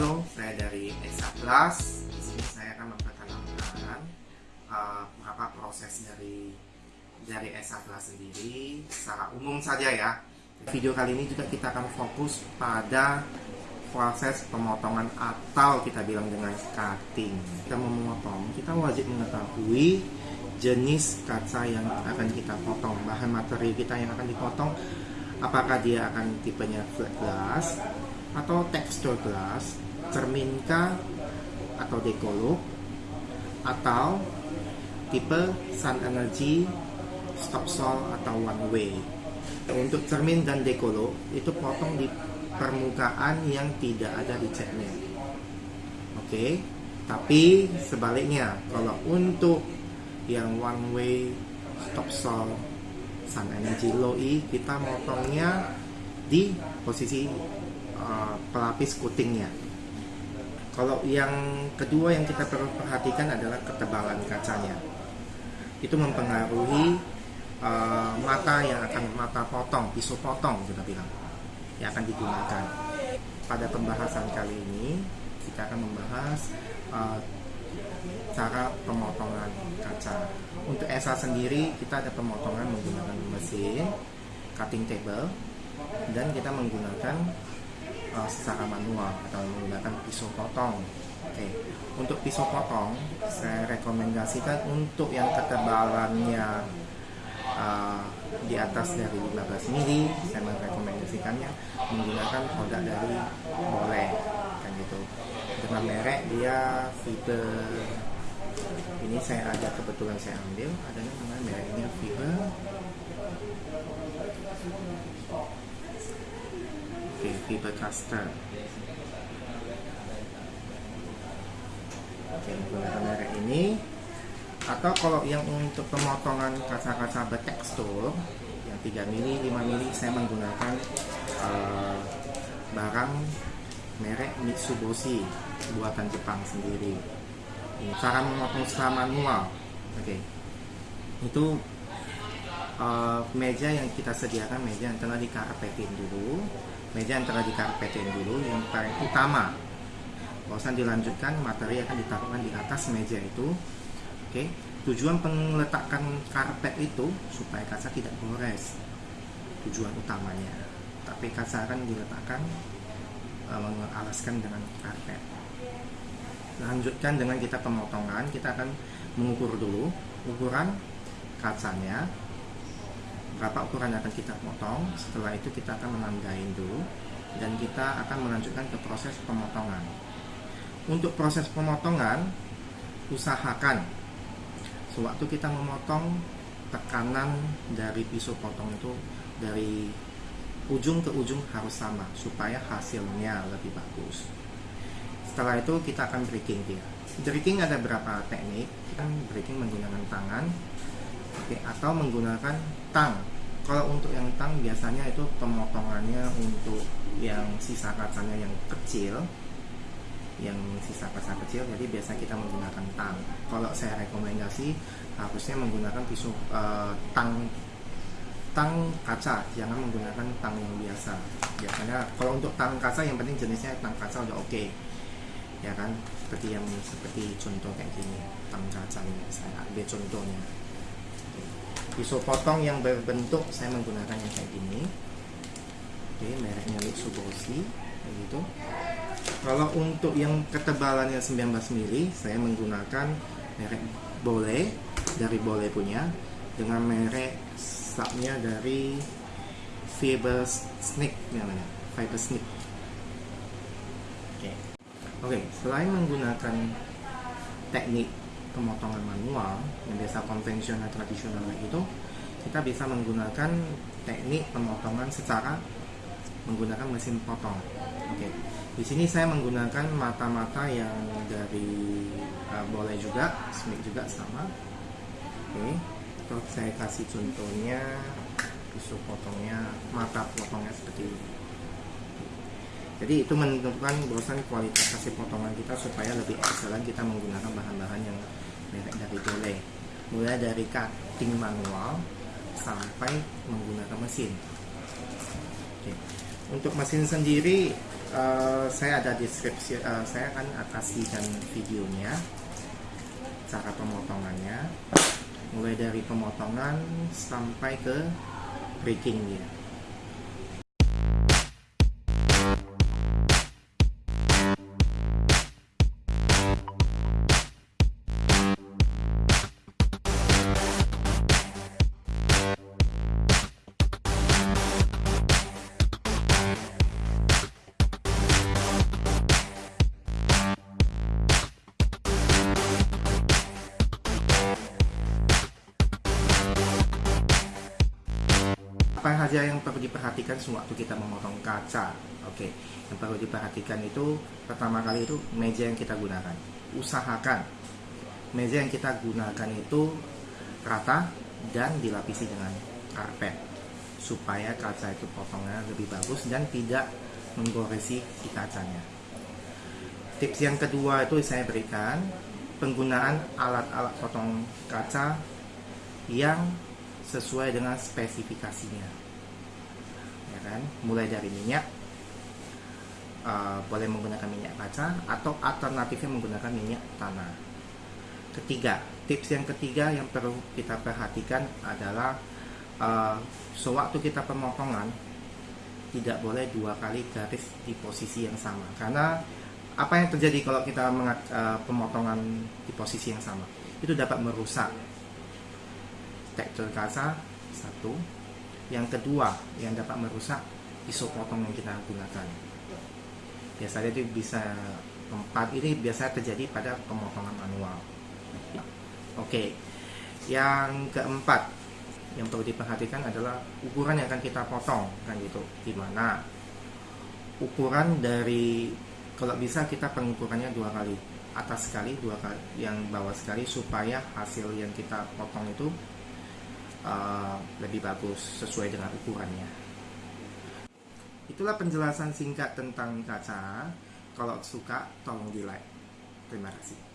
Halo, saya dari Esa Plus. Di sini saya akan memperkenalkan uh, apa proses dari dari Esa Plus sendiri secara umum saja ya. Video kali ini juga kita akan fokus pada proses pemotongan atau kita bilang dengan cutting. Kita memotong, kita wajib mengetahui jenis kaca yang akan kita potong, bahan materi kita yang akan dipotong, apakah dia akan tipenya flat glass atau texture glass, cerminka atau dekolog, atau tipe sun energy, stop sol atau one way. Untuk cermin dan dekolog itu potong di permukaan yang tidak ada di catnya. Oke, okay? tapi sebaliknya kalau untuk yang one way stop sol sun energy low E kita motongnya di posisi uh, pelapis coatingnya kalau yang kedua yang kita perlu perhatikan adalah ketebalan kacanya itu mempengaruhi uh, mata yang akan mata potong pisau potong kita bilang yang akan digunakan pada pembahasan kali ini kita akan membahas uh, cara pemotongan kaca. Untuk ESA sendiri kita ada pemotongan menggunakan mesin cutting table dan kita menggunakan uh, secara manual atau menggunakan pisau potong. Oke, okay. untuk pisau potong saya rekomendasikan untuk yang ketebalannya uh, di atas dari 15 mili saya merekomendasikannya menggunakan produk dari Boleh kan gitu dengan merek dia fiber ini saya ada kebetulan saya ambil ada namanya merek ini fiber oke fiber caster oke merek ini. Atau kalau yang untuk pemotongan kaca-kaca bertekstur yang 3 mili 5 mili saya menggunakan uh, barang merek Mitsubishi buatan Jepang sendiri. Cara memotong secara manual. Oke. Okay. itu uh, meja yang kita sediakan meja yang telah dikarpetin dulu meja yang telah dikarpetin dulu yang paling utama. Bosan dilanjutkan materi akan ditaruhkan di atas meja itu. Oke okay. tujuan pengeletakan karpet itu supaya kaca tidak gores. Tujuan utamanya. Tapi kaca akan diletakkan uh, mengalaskan dengan karpet. Lanjutkan dengan kita pemotongan kita akan mengukur dulu ukuran kacanya berapa ukuran yang akan kita potong setelah itu kita akan menandain dulu dan kita akan melanjutkan ke proses pemotongan. Untuk proses pemotongan usahakan sewaktu kita memotong tekanan dari pisau potong itu dari ujung ke ujung harus sama supaya hasilnya lebih bagus. Setelah itu kita akan breaking dia. Breaking ada berapa teknik? Kita breaking menggunakan tangan oke atau menggunakan tang. Kalau untuk yang tang biasanya itu pemotongannya untuk yang sisa kacanya yang kecil. Yang sisa kaca kecil jadi biasa kita menggunakan tang. Kalau saya rekomendasi harusnya menggunakan pisau uh, tang tang kaca. Jangan menggunakan tang yang biasa. Biasanya kalau untuk tang kaca yang penting jenisnya tang kaca udah oke. Okay ya kan? Seperti yang seperti contoh kayak gini tang kacangnya saya ambil contohnya pisau potong yang berbentuk saya menggunakan yang kayak gini. Oke mereknya Mitsubishi kayak gitu. Kalau untuk yang ketebalannya 19 mili saya menggunakan merek Bole dari Bole punya dengan merek subnya dari Fiber Snake namanya Fiber Snake. Oke, okay, selain menggunakan teknik pemotongan manual yang biasa konvensional tradisional itu, kita bisa menggunakan teknik pemotongan secara menggunakan mesin potong. Oke, okay. di sini saya menggunakan mata-mata yang dari uh, boleh juga, Smith juga sama. Oke, okay. terus saya kasih contohnya pisau potongnya, mata potongnya seperti ini jadi itu menentukan bosan kualitas hasil potongan kita supaya lebih excellent kita menggunakan bahan-bahan yang merek dari Dole. Mulai dari cutting manual sampai menggunakan mesin. Oke. untuk mesin sendiri eh, saya ada deskripsi eh, saya akan kasihkan videonya cara pemotongannya. Mulai dari pemotongan sampai ke breakingnya apa saja yang perlu diperhatikan sewaktu kita memotong kaca. Oke yang perlu diperhatikan itu pertama kali itu meja yang kita gunakan. Usahakan meja yang kita gunakan itu rata dan dilapisi dengan karpet supaya kaca itu potongnya lebih bagus dan tidak menggoresi si kacanya. Tips yang kedua itu saya berikan penggunaan alat-alat potong kaca yang sesuai dengan spesifikasinya ya kan? Mulai dari minyak uh, boleh menggunakan minyak kaca atau alternatifnya menggunakan minyak tanah. Ketiga tips yang ketiga yang perlu kita perhatikan adalah uh, sewaktu kita pemotongan tidak boleh dua kali garis di posisi yang sama. Karena apa yang terjadi kalau kita mengat, uh, pemotongan di posisi yang sama? Itu dapat merusak tekstur kaca satu yang kedua yang dapat merusak pisau yang kita gunakan. Biasanya itu bisa tempat ini biasa terjadi pada pemotongan manual. Oke yang keempat yang perlu diperhatikan adalah ukuran yang akan kita potong kan gitu. Di mana ukuran dari kalau bisa kita pengukurannya dua kali atas sekali dua kali yang bawah sekali supaya hasil yang kita potong itu uh, lebih bagus sesuai dengan ukurannya. Itulah penjelasan singkat tentang kaca. Kalau suka, tolong di like. Terima kasih.